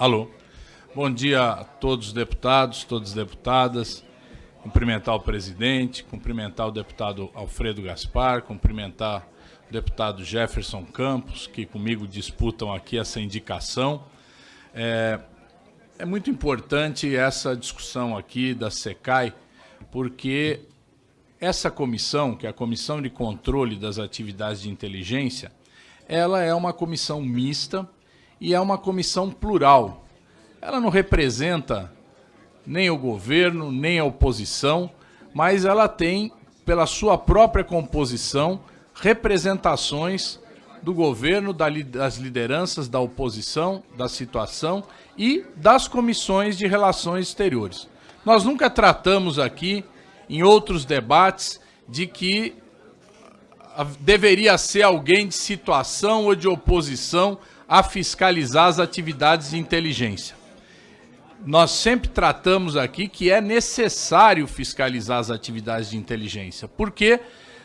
Alô. Bom dia a todos os deputados, todas as deputadas. Cumprimentar o presidente, cumprimentar o deputado Alfredo Gaspar, cumprimentar o deputado Jefferson Campos, que comigo disputam aqui essa indicação. É, é muito importante essa discussão aqui da SECAI, porque essa comissão, que é a Comissão de Controle das Atividades de Inteligência, ela é uma comissão mista, e é uma comissão plural. Ela não representa nem o governo, nem a oposição, mas ela tem, pela sua própria composição, representações do governo, das lideranças da oposição, da situação e das comissões de relações exteriores. Nós nunca tratamos aqui, em outros debates, de que deveria ser alguém de situação ou de oposição a fiscalizar as atividades de inteligência. Nós sempre tratamos aqui que é necessário fiscalizar as atividades de inteligência, porque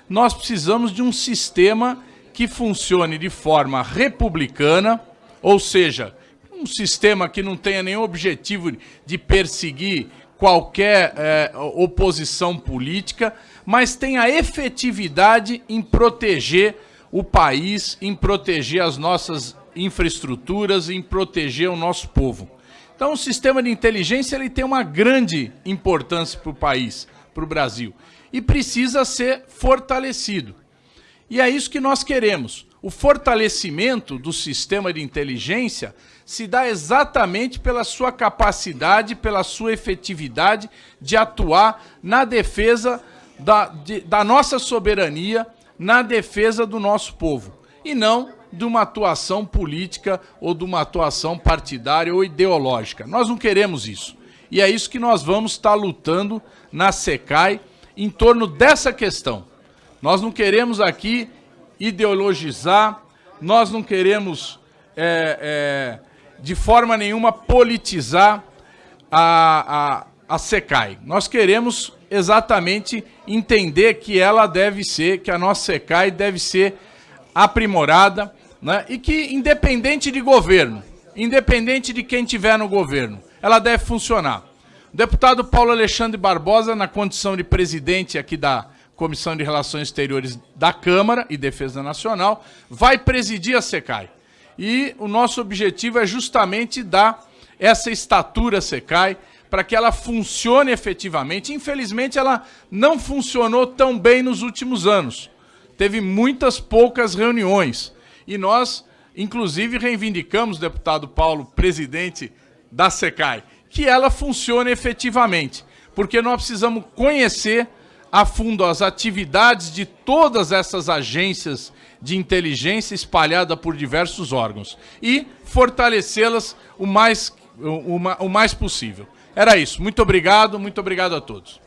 nós precisamos de um sistema que funcione de forma republicana, ou seja, um sistema que não tenha nenhum objetivo de perseguir qualquer é, oposição política, mas tenha efetividade em proteger o país, em proteger as nossas infraestruturas, em proteger o nosso povo. Então o sistema de inteligência ele tem uma grande importância para o país, para o Brasil, e precisa ser fortalecido. E é isso que nós queremos. O fortalecimento do sistema de inteligência se dá exatamente pela sua capacidade, pela sua efetividade de atuar na defesa da, de, da nossa soberania, na defesa do nosso povo, e não de uma atuação política ou de uma atuação partidária ou ideológica. Nós não queremos isso. E é isso que nós vamos estar lutando na SECAI em torno dessa questão. Nós não queremos aqui ideologizar, nós não queremos, é, é, de forma nenhuma, politizar a, a, a SECAI. Nós queremos exatamente entender que ela deve ser, que a nossa SECAI deve ser aprimorada, né? e que, independente de governo, independente de quem tiver no governo, ela deve funcionar. O deputado Paulo Alexandre Barbosa, na condição de presidente aqui da Comissão de Relações Exteriores da Câmara e Defesa Nacional, vai presidir a SECAI. E o nosso objetivo é justamente dar essa estatura à SECAI para que ela funcione efetivamente. Infelizmente, ela não funcionou tão bem nos últimos anos. Teve muitas poucas reuniões. E nós, inclusive, reivindicamos, deputado Paulo, presidente da SECAI, que ela funcione efetivamente, porque nós precisamos conhecer a fundo as atividades de todas essas agências de inteligência espalhada por diversos órgãos e fortalecê-las o mais, o, o mais possível. Era isso. Muito obrigado, muito obrigado a todos.